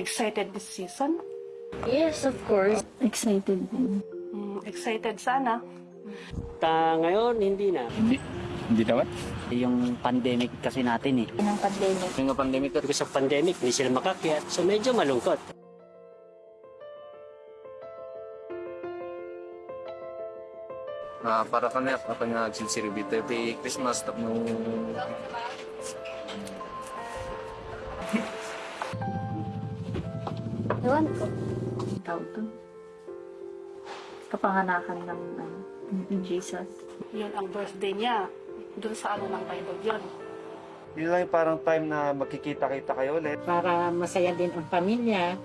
excited this season? Yes, of course. Excited din. Mm, excited sana. Ta ngayon, hindi na. Hindi. Hindi naman. Yung pandemic kasi natin eh. Ng pandemic. Yung pandemic Because of pandemic, hindi sila makakyat. So medyo malungkot. Ah, para kami apa nga sinsiribite di Christmas tap no Ewan ko. Tawag to. Kapanganakan ng ano, ni Jesus. Yun ang birthday niya. Doon sa ano ng Bible yun. Yun lang yung parang time na magkikita-kita kayo ulit. Para masaya din ang pamilya,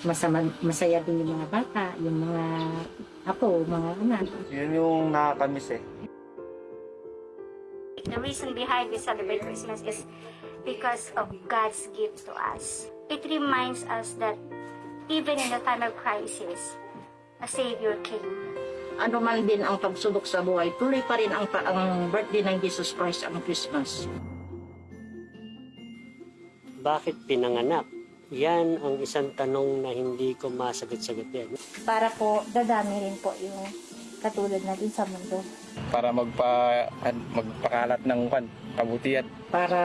masama, masaya din yung mga bata, yung mga apo, mga anak. Yun yung nakakamiss eh. The reason behind we celebrate Christmas is because of God's gift to us. It reminds us that even in the time of crisis, a Savior came. Ano man din ang pagsubok sa buhay, tuloy pa rin ang, ang birthday ng Jesus Christ ang Christmas. Bakit pinanganak? Yan ang isang tanong na hindi ko masagot-sagot yan. Para po, dadami rin po yung katulad natin sa mundo. para magpa magpakalat ng kan kabutihan. Para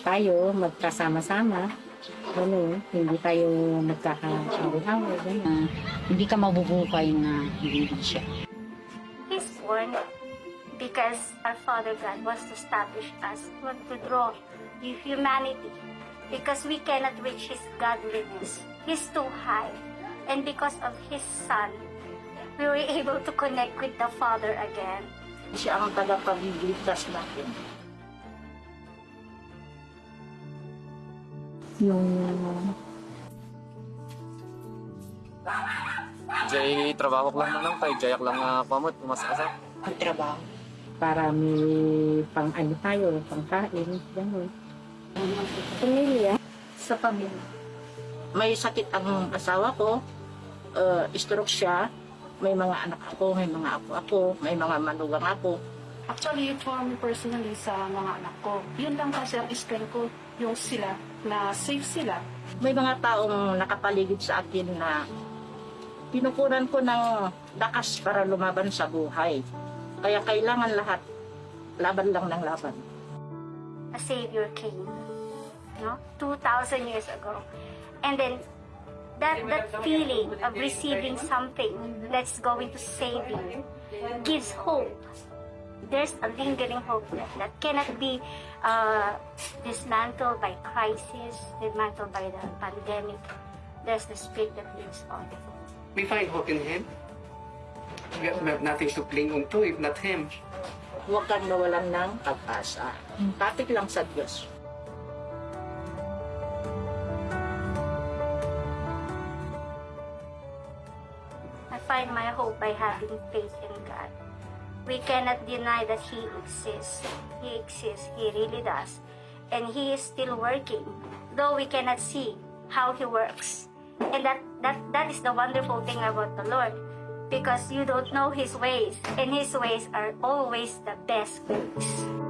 tayo magkasama-sama, ano, hindi tayo nagkakaaway-away. ganun. hindi ka mabubuhay na hindi din siya. He's born because our Father God wants to establish us, want to draw the humanity because we cannot reach His godliness. He's too high. And because of His Son, we were able to connect with the Father again. Siya ang tagapagligtas natin. Yung Jay trabaho ko lang na lang kay Jayak lang nga pamot umasasa. ang trabaho. Para may pang ano tayo, pang kain, gano'n. pamilya. Sa pamilya. May sakit ang asawa ko, uh, stroke siya, may mga anak ako, may mga apo ako, may mga manugang ako. Actually, for me personally sa mga anak ko, yun lang kasi ang strength ko, yung sila, na safe sila. May mga taong nakapaligid sa akin na pinukunan ko ng lakas para lumaban sa buhay. Kaya kailangan lahat laban lang ng laban. a savior came no 2000 years ago and then that that feeling of receiving something that's going to save you gives hope there's a lingering hope that, that cannot be uh, dismantled by crisis dismantled by the pandemic there's the spirit that lives on we find hope in Him. We have, we have nothing to cling on to if not Him. Huwag kang nawalan ng pag-asa. Tapik lang sa Diyos. I find my hope by having faith in God. We cannot deny that He exists. He exists. He really does. And He is still working, though we cannot see how He works. And that, that, that is the wonderful thing about the Lord. Because you don't know His ways, and His ways are always the best ways.